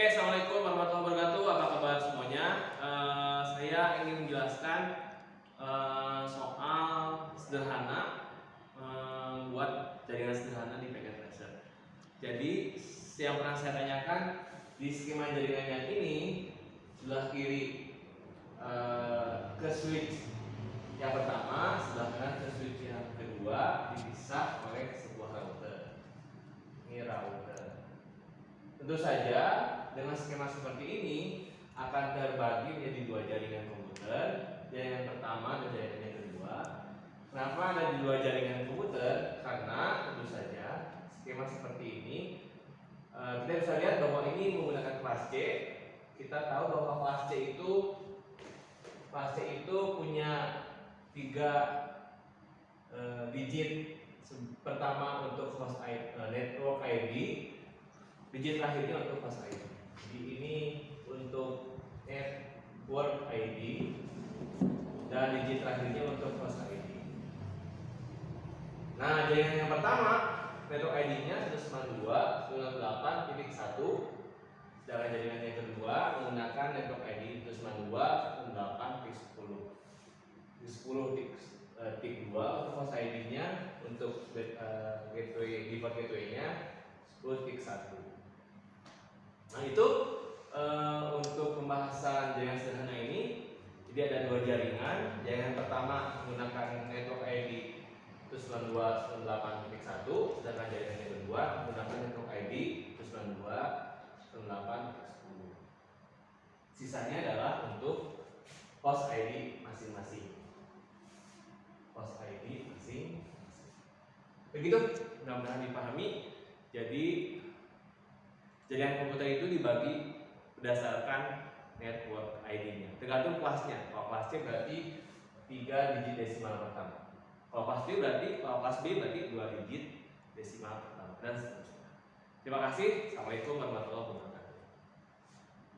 Oke, assalamualaikum warahmatullahi wabarakatuh. Apa kabar semuanya? Eh, saya ingin menjelaskan eh, soal sederhana eh, buat jaringan sederhana di packet tracer. Jadi yang pernah saya tanyakan di skema jaringan yang ini sebelah kiri eh, ke switch yang pertama, sebelah kanan ke switch yang kedua dipisah oleh sebuah router. Ini router. Tentu saja dengan skema seperti ini akan terbagi menjadi dua jaringan komputer, jaringan pertama dan jaringan yang kedua. Kenapa ada di dua jaringan komputer? Karena tentu saja skema seperti ini eh, kita bisa lihat bahwa ini menggunakan kelas C. Kita tahu bahwa kelas C itu kelas C itu punya tiga eh, digit. Pertama untuk host eh, network ID, digit terakhirnya untuk host ID. Jadi ini untuk network ID dan digit terakhirnya untuk host ID. Nah, jaringan yang pertama network ID-nya 192 198.1 sedangkan jaringan yang kedua menggunakan network ID 192 198.10 di 10 tik eh, tik 2 untuk host ID-nya untuk eh, gateway default gateway-nya 10 tik 1 Nah itu eh, untuk pembahasan jaringan sederhana ini jadi ada dua jaringan. Jaringan pertama menggunakan network ID 192.168.1 sedangkan jaringan yang kedua menggunakan network ID 192.168.10. Sisanya adalah untuk host ID masing-masing. Host ID masing-masing. Begitu, mudah-mudahan dipahami. Jadi Jaringan komputer itu dibagi berdasarkan network ID-nya. Tergantung kelasnya. Kalau kelas C berarti 3 digit desimal pertama. Kalau kelas D berarti, kalau kelas B berarti 2 digit desimal pertama dan seterusnya. Terima kasih. Assalamualaikum warahmatullahi wabarakatuh.